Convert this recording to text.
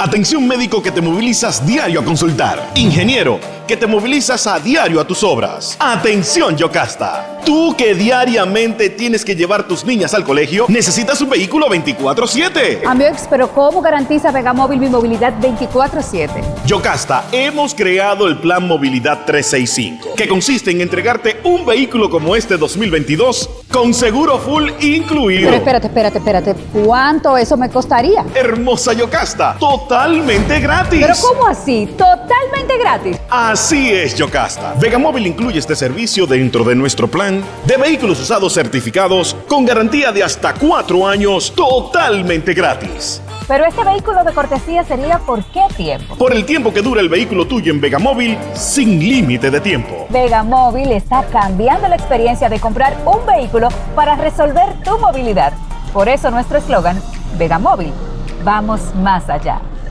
Atención médico que te movilizas diario a consultar. Ingeniero que te movilizas a diario a tus obras. Atención Yocasta. Tú que diariamente tienes que llevar tus niñas al colegio, necesitas un vehículo 24/7. Amiox, pero ¿cómo garantiza Vegamóvil mi movilidad 24/7? Yocasta, hemos creado el Plan Movilidad 365, que consiste en entregarte un vehículo como este 2022 con seguro full incluido. Pero espérate, espérate, espérate. ¿Cuánto eso me costaría? Hermosa Yocasta, totalmente gratis. ¿Pero cómo así? ¿Totalmente gratis? Así es, Yocasta. Vegamóvil incluye este servicio dentro de nuestro plan de vehículos usados certificados con garantía de hasta cuatro años totalmente gratis. Pero este vehículo de cortesía sería por qué tiempo? Por el tiempo que dura el vehículo tuyo en Vegamóvil sin límite de tiempo. Vegamóvil está cambiando la experiencia de comprar un vehículo para resolver tu movilidad. Por eso nuestro eslogan, Vegamóvil, vamos más allá.